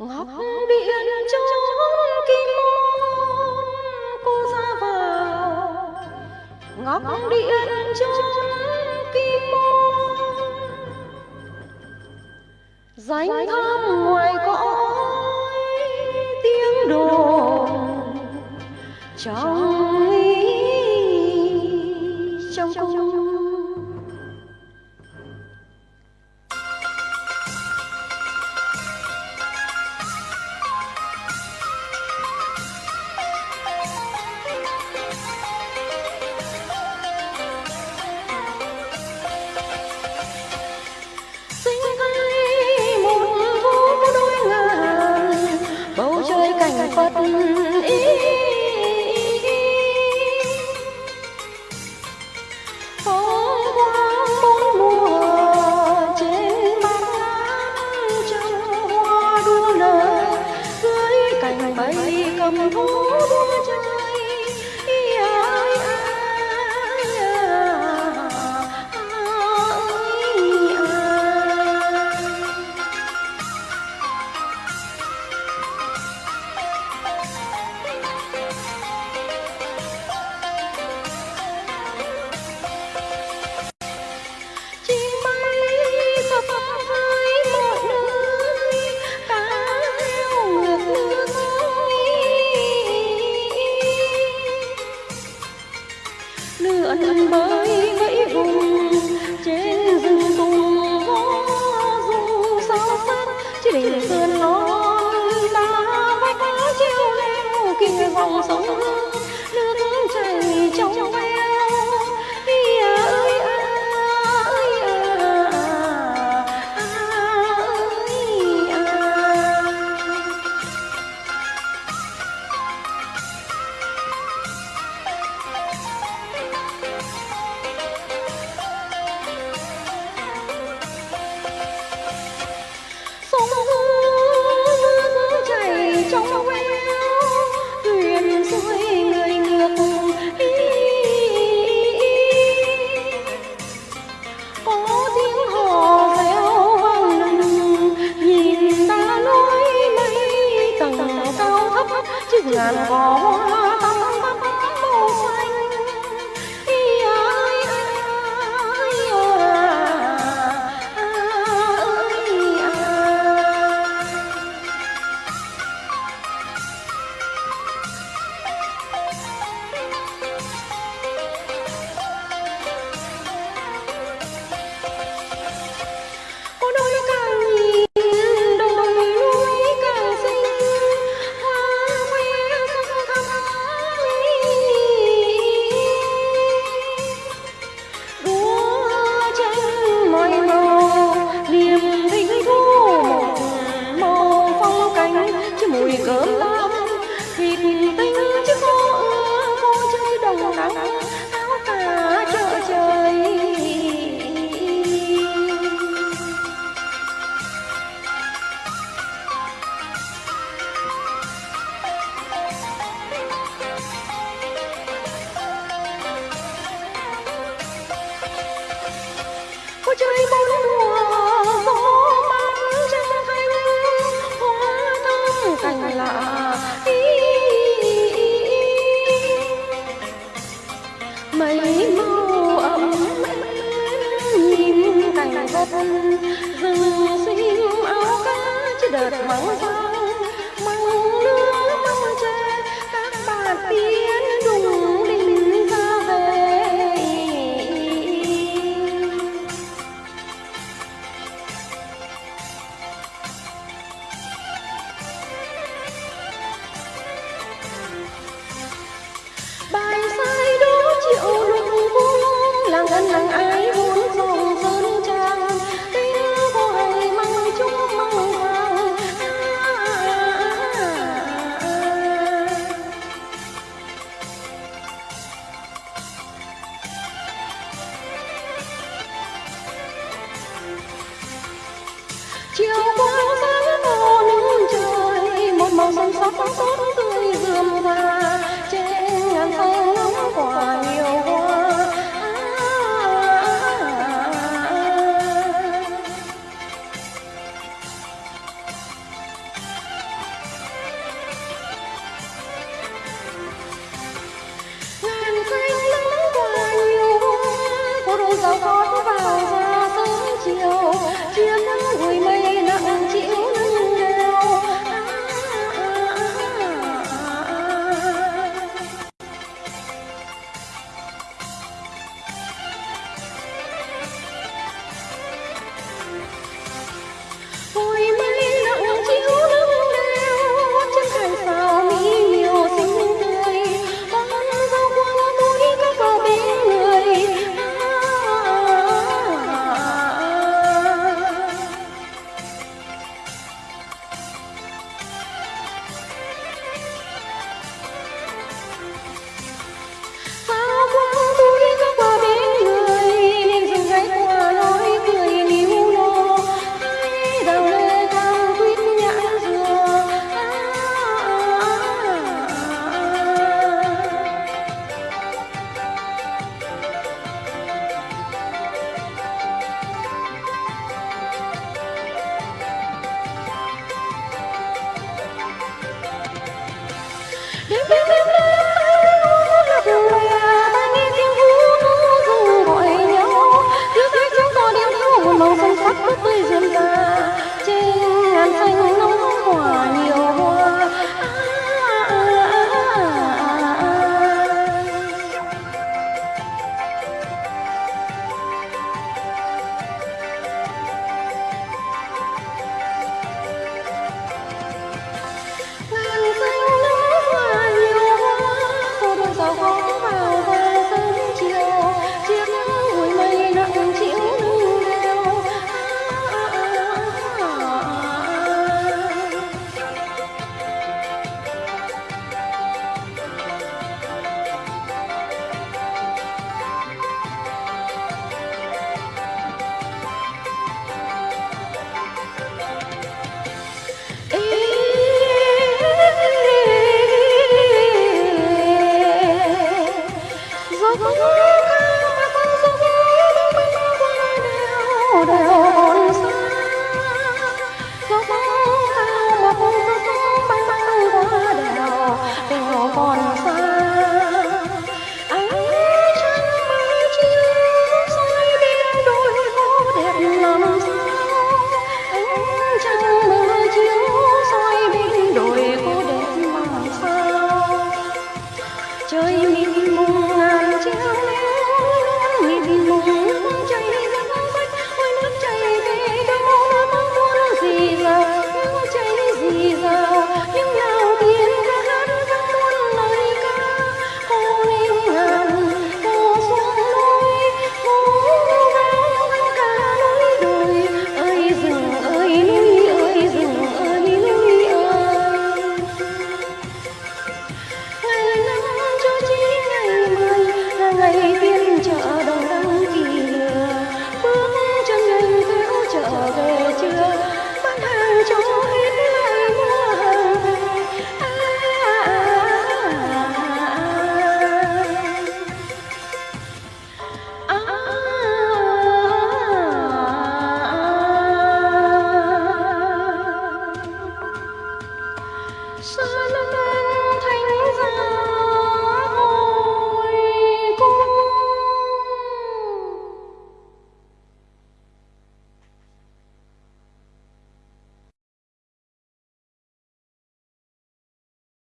ngọc điện chốn kim môn cô ra vào. Ngọc điện chốn kim môn. Danh thăm ngoài cõi tiếng đồn. Trong Sống ước. Hãy subscribe cho kênh Ghiền Mì Gõ Để không bỏ lỡ những video hấp dẫn chiều bao sáng to nắng trời một màu xanh sắc tốt tươi rườm rà trên ngàn cây nắng quả nhiều hoa ngàn cây nắng quả nhiều hoa có đôi giao thoa What book? Shalom.